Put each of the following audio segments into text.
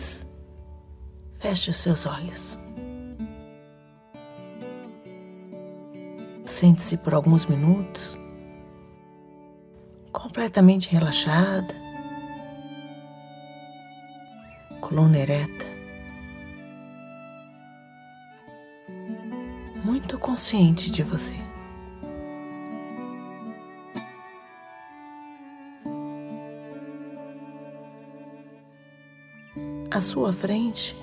Apenas feche os seus olhos. Sente-se por alguns minutos, completamente relaxada, coluna ereta, muito consciente de você. À sua frente,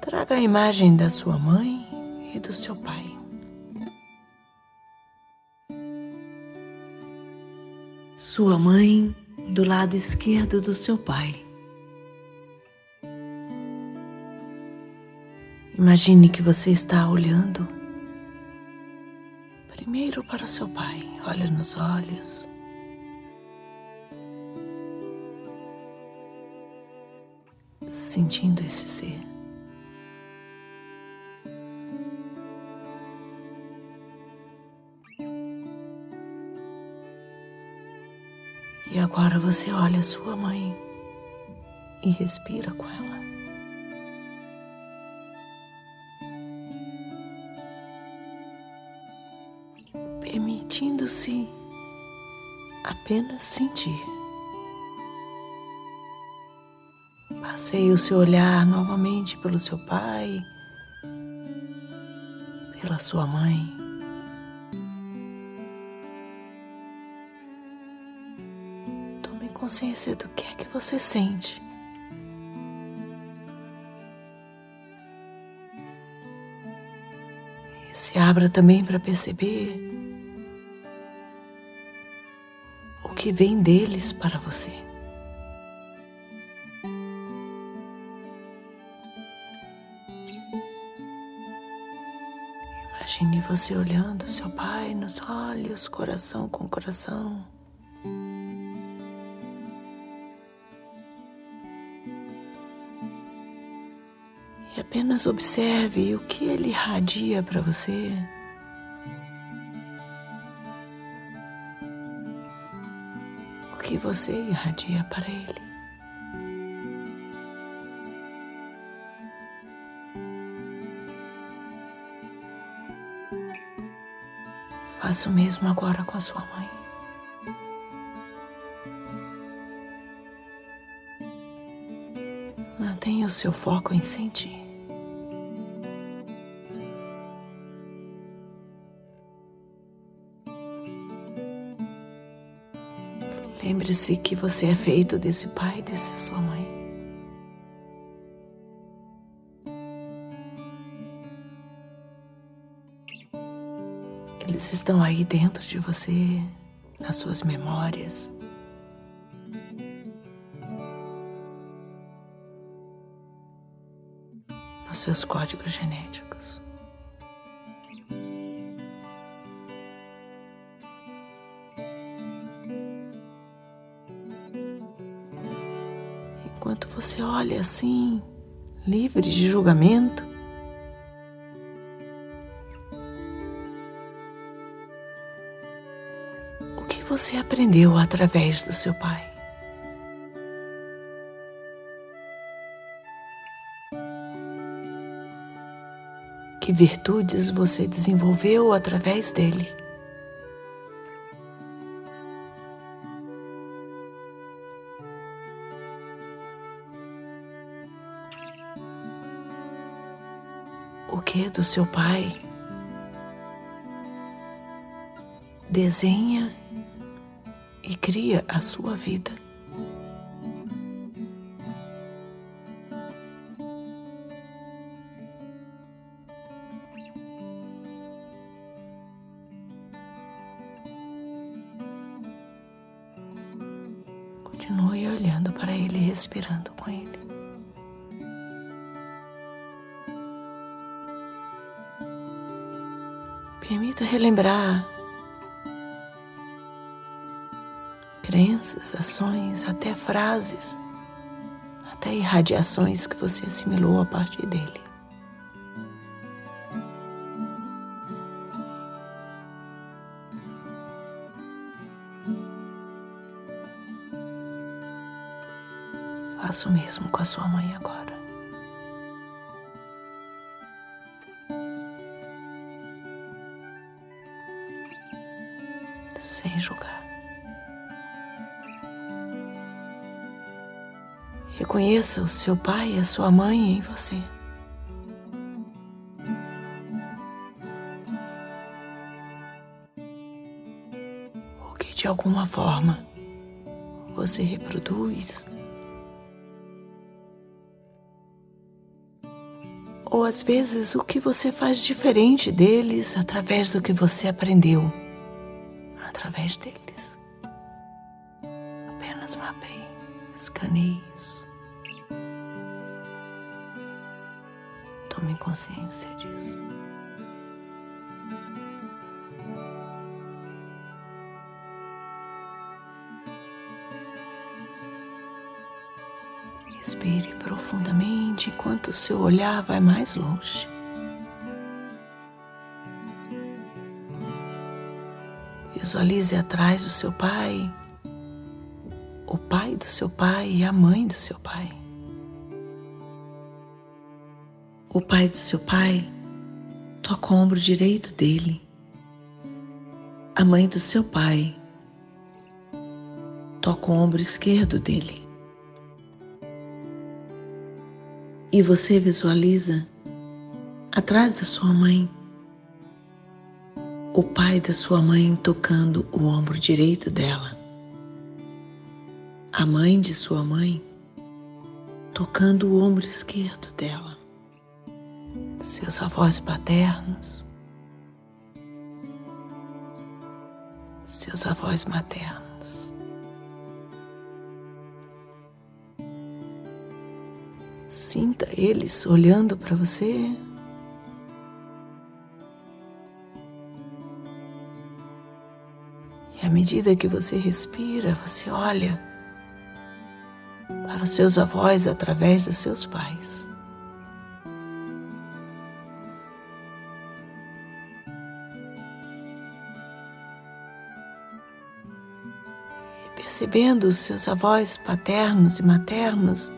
traga a imagem da sua mãe e do seu pai. Sua mãe do lado esquerdo do seu pai. Imagine que você está olhando primeiro para o seu pai, olha nos olhos. Sentindo esse ser. E agora você olha sua mãe e respira com ela. Permitindo-se apenas sentir. Passeie o seu olhar novamente pelo seu pai, pela sua mãe. consciência do que é que você sente. E se abra também para perceber o que vem deles para você. Imagine você olhando seu pai nos olhos, coração com coração. E apenas observe o que ele irradia para você. O que você irradia para ele. Faça o mesmo agora com a sua mãe. Mantenha o seu foco em sentir. Lembre-se que você é feito desse pai e dessa sua mãe. Eles estão aí dentro de você, nas suas memórias. Nos seus códigos genéticos. enquanto você olha assim, livre de julgamento. Você aprendeu através do seu pai? Que virtudes você desenvolveu através dele? o que do seu pai. Desenha e cria a sua vida. Continue olhando para ele, respirando com ele. Permita relembrar crenças, ações, até frases, até irradiações que você assimilou a partir dele. Faça o mesmo com a sua mãe agora. Reconheça o seu pai e a sua mãe em você. O que de alguma forma você reproduz. Ou às vezes o que você faz diferente deles através do que você aprendeu através deles. Apenas mapeie, escaneie isso. Tome consciência disso. Respire profundamente enquanto o seu olhar vai mais longe. Visualize atrás do seu pai, o pai do seu pai e a mãe do seu pai. O pai do seu pai toca o ombro direito dele. A mãe do seu pai toca o ombro esquerdo dele. E você visualiza atrás da sua mãe o pai da sua mãe tocando o ombro direito dela, a mãe de sua mãe tocando o ombro esquerdo dela seus avós paternos, seus avós maternos. Sinta eles olhando para você. E à medida que você respira, você olha para os seus avós através dos seus pais. Percebendo os seus avós paternos e maternos,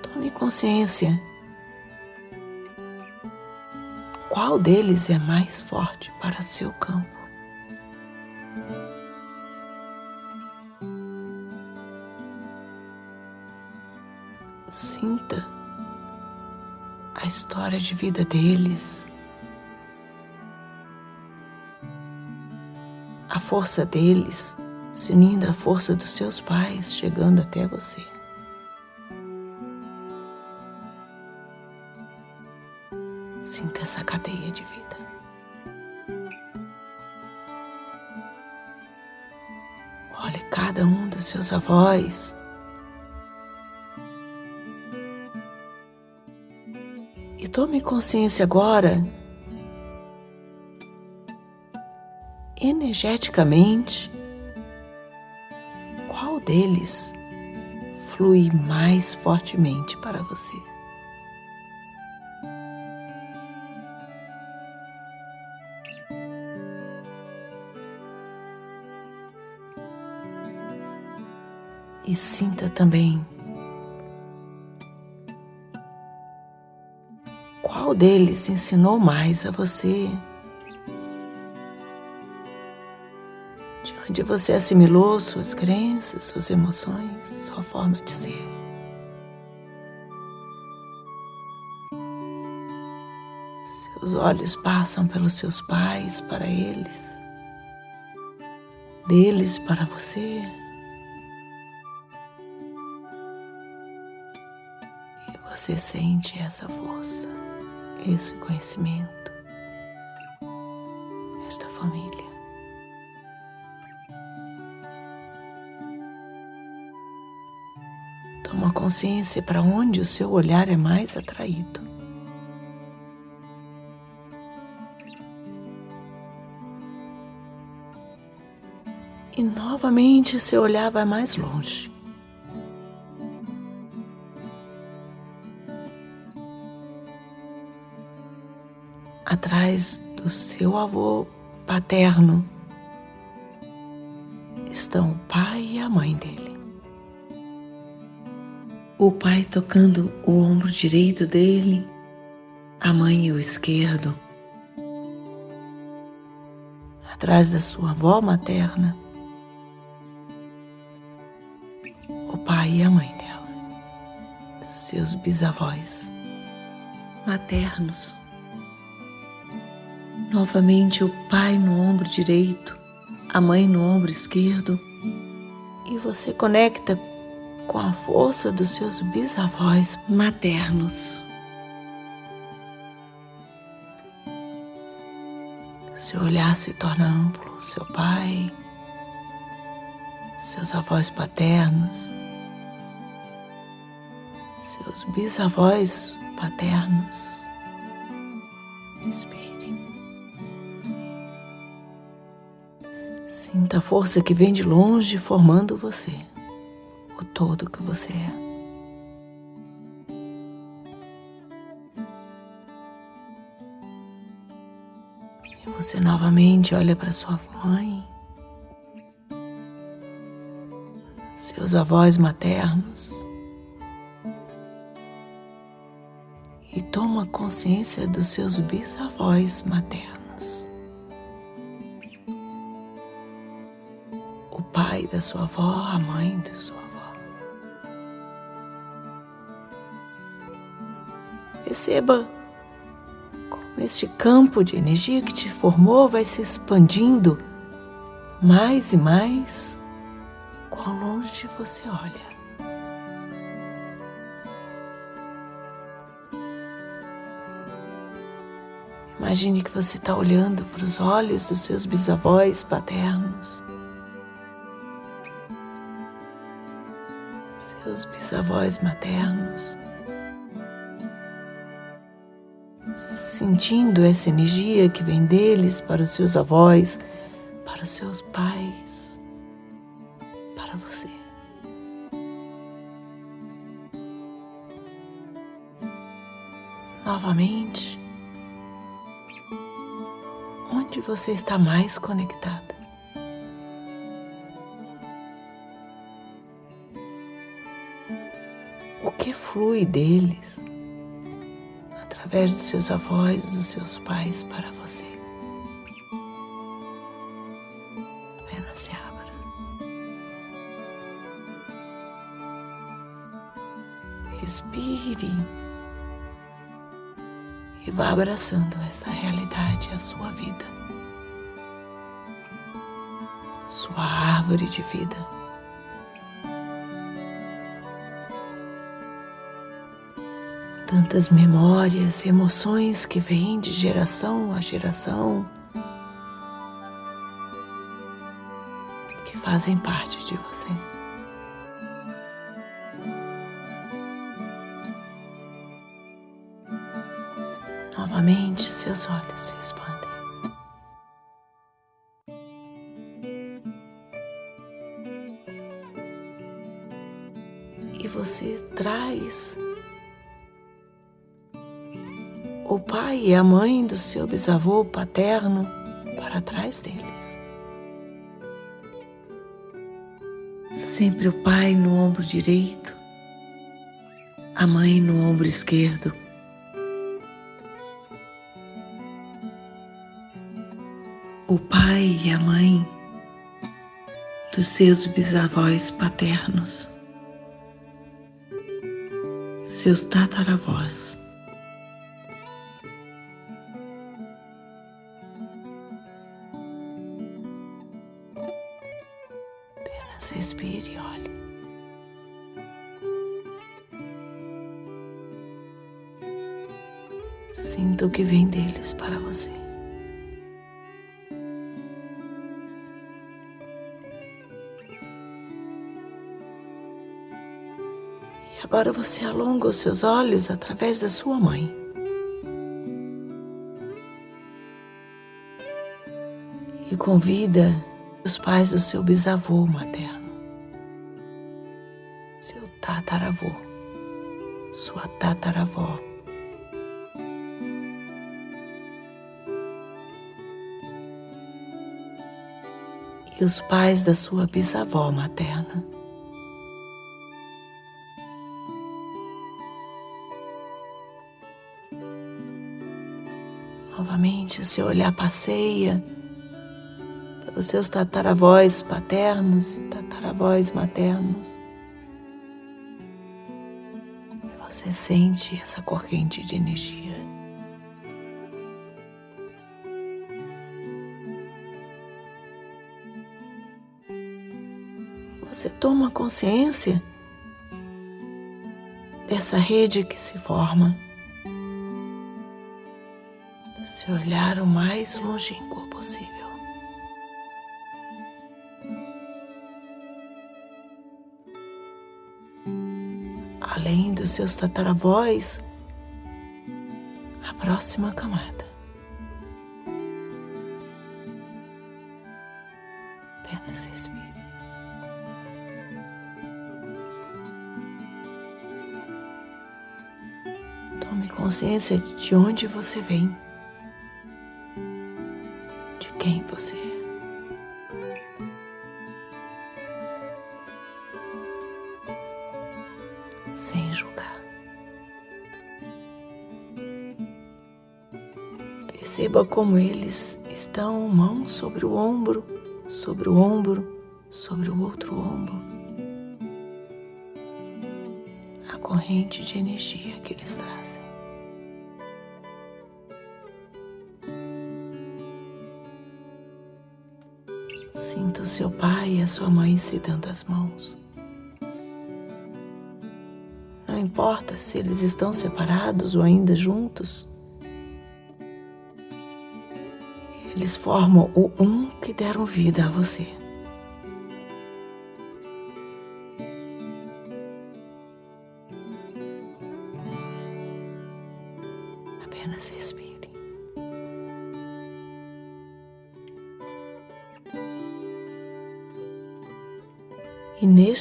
tome consciência. Qual deles é mais forte para seu campo? Sinta a história de vida deles força deles se unindo à força dos seus pais, chegando até você. Sinta essa cadeia de vida. Olhe cada um dos seus avós. E tome consciência agora energeticamente, qual deles flui mais fortemente para você? E sinta também qual deles ensinou mais a você onde você assimilou suas crenças, suas emoções, sua forma de ser. Seus olhos passam pelos seus pais para eles, deles para você. E você sente essa força, esse conhecimento, esta família. Consciência para onde o seu olhar é mais atraído. E novamente seu olhar vai mais longe. Atrás do seu avô paterno estão o pai e a mãe dele. O pai tocando o ombro direito dele, a mãe o esquerdo, atrás da sua avó materna, o pai e a mãe dela, seus bisavós maternos. Novamente o pai no ombro direito, a mãe no ombro esquerdo, e você conecta com a força dos seus bisavós maternos. Seu olhar se torna amplo, seu pai, seus avós paternos, seus bisavós paternos. Respire. Sinta a força que vem de longe formando você todo que você é. E você novamente olha para sua mãe, seus avós maternos e toma consciência dos seus bisavós maternos. O pai da sua avó, a mãe da sua Perceba como este campo de energia que te formou vai se expandindo mais e mais quão longe você olha. Imagine que você está olhando para os olhos dos seus bisavós paternos, seus bisavós maternos. Sentindo essa energia que vem deles para os seus avós, para os seus pais, para você. Novamente, onde você está mais conectada? O que flui deles? Através dos seus avós, dos seus pais para você. Apenas se abra. Respire e vá abraçando essa realidade, a sua vida, sua árvore de vida. Tantas memórias, emoções que vêm de geração a geração, que fazem parte de você. Novamente, seus olhos se expandem. E você traz pai e a mãe do seu bisavô paterno para trás deles. Sempre o pai no ombro direito, a mãe no ombro esquerdo. O pai e a mãe dos seus bisavós paternos, seus tataravós. Você alonga os seus olhos através da sua mãe. E convida os pais do seu bisavô materno tataravô, sua tataravó. E os pais da sua bisavó materna. Novamente, seu olhar passeia pelos seus tataravós paternos e tataravós maternos. E você sente essa corrente de energia. Você toma consciência dessa rede que se forma. Se olhar o mais longínquo possível. Além dos seus tataravós, a próxima camada. Apenas respire. Tome consciência de onde você vem, quem você é. Sem julgar. Perceba como eles estão mão sobre o ombro, sobre o ombro, sobre o outro ombro. A corrente de energia que eles trazem. Seu pai e a sua mãe se dando as mãos. Não importa se eles estão separados ou ainda juntos. Eles formam o um que deram vida a você.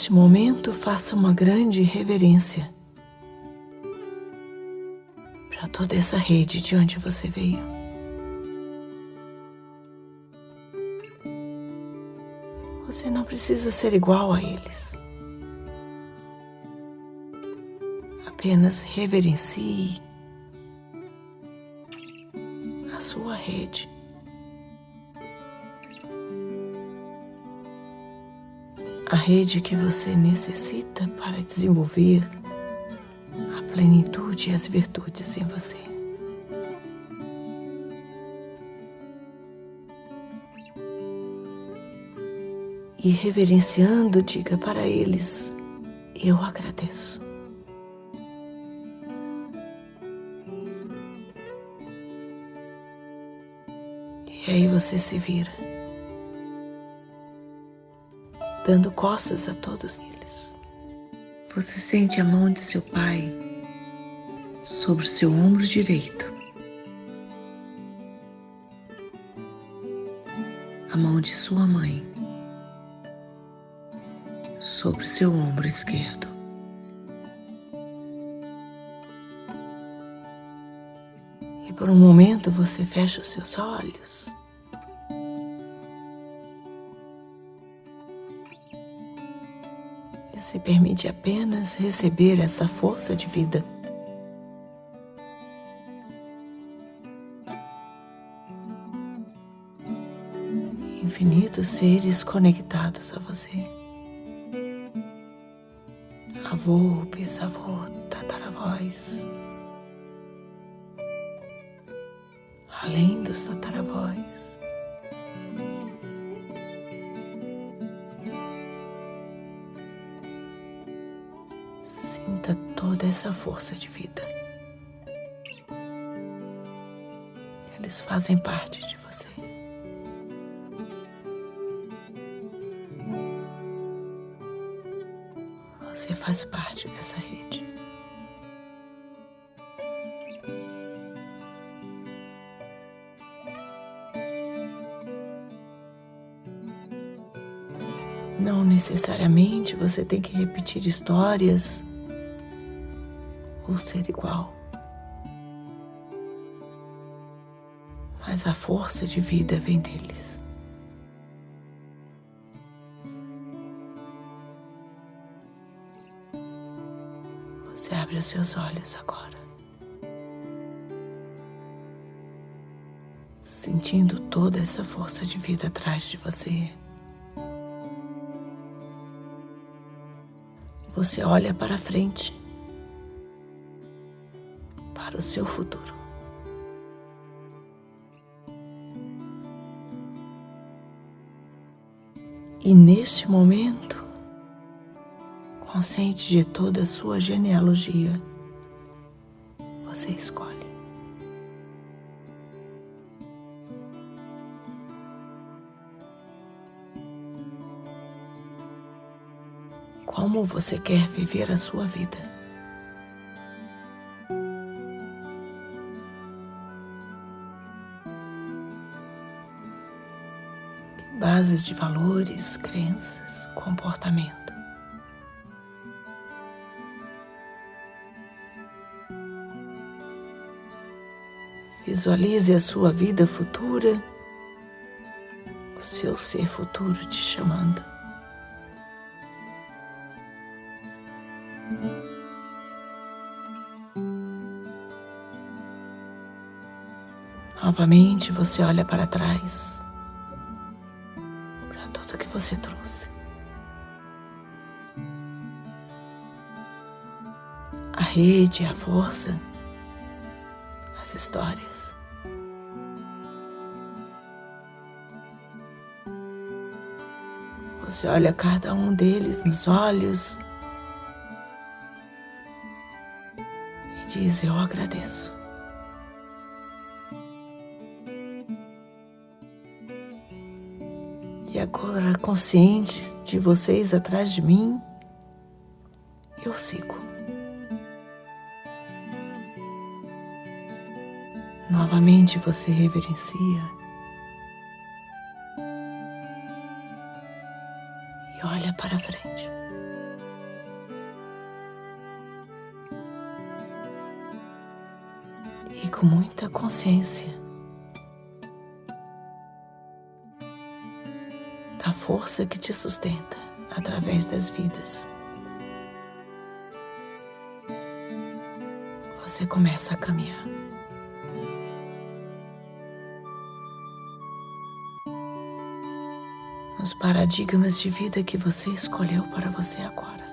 Neste momento faça uma grande reverência para toda essa rede de onde você veio. Você não precisa ser igual a eles. Apenas reverencie a sua rede. A rede que você necessita para desenvolver a plenitude e as virtudes em você. E reverenciando, diga para eles: Eu agradeço. E aí você se vira, dando costas a todos eles. Você sente a mão de seu pai sobre seu ombro direito, a mão de sua mãe sobre seu ombro esquerdo. E por um momento você fecha os seus olhos. Permite apenas receber essa força de vida. Infinitos seres conectados a você. Avô, bisavô, tataravós. Além dos tataravós. Essa força de vida. Eles fazem parte de você. Você faz parte dessa rede. Não necessariamente você tem que repetir histórias ou ser igual. Mas a força de vida vem deles. Você abre os seus olhos agora. sentindo toda essa força de vida atrás de você. Você olha para frente, o seu futuro. E neste momento, consciente de toda a sua genealogia, você escolhe. Como você quer viver a sua vida? Bases de valores, crenças, comportamento? Visualize a sua vida futura, o seu ser futuro te chamando. Novamente você olha para trás, você trouxe. A rede, a força, as histórias. Você olha cada um deles nos olhos e diz: Eu agradeço. Agora, consciente de vocês atrás de mim, eu sigo. Novamente você reverencia e olha para frente. E com muita consciência força que te sustenta através das vidas. Você começa a caminhar. nos paradigmas de vida que você escolheu para você agora.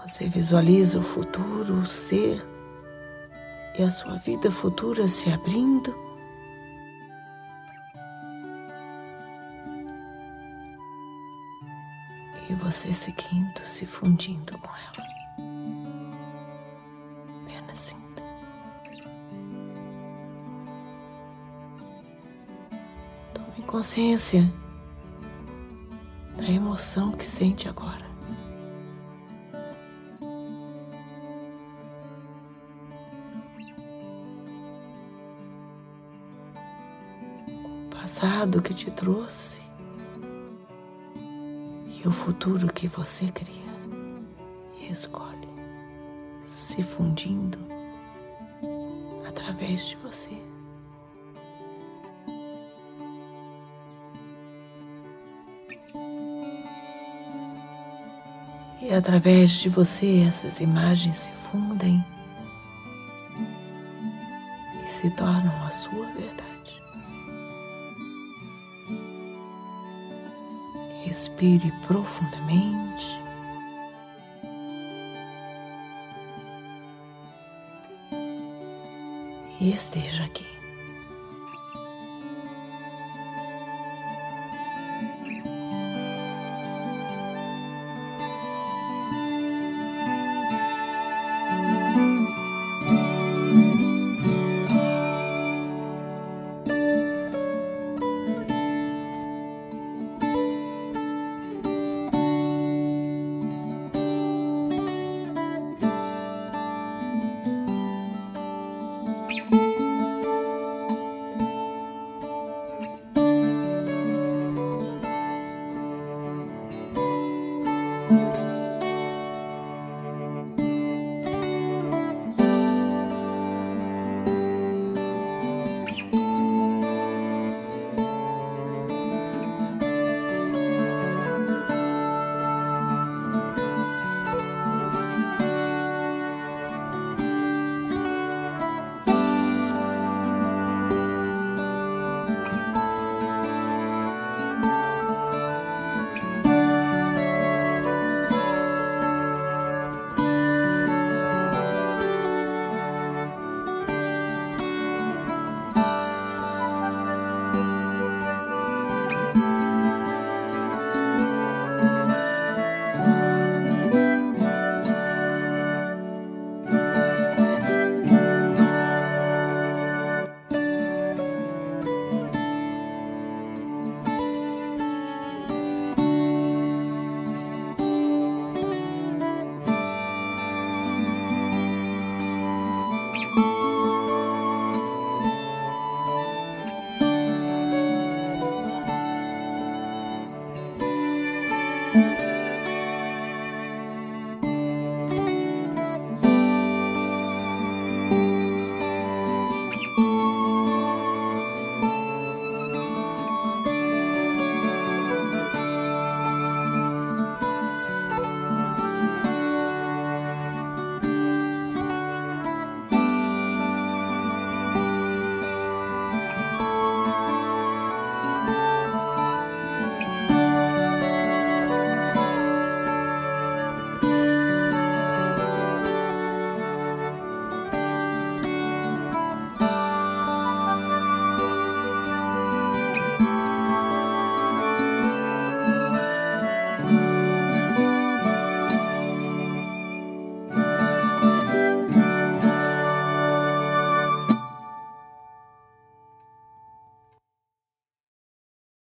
Você visualiza o futuro, o ser e a sua vida futura se abrindo. E você seguindo, se fundindo com ela. consciência da emoção que sente agora. Passado que te trouxe e o futuro que você cria e escolhe se fundindo através de você. E através de você essas imagens se fundem e se tornam a sua verdade. Respire profundamente. E esteja aqui.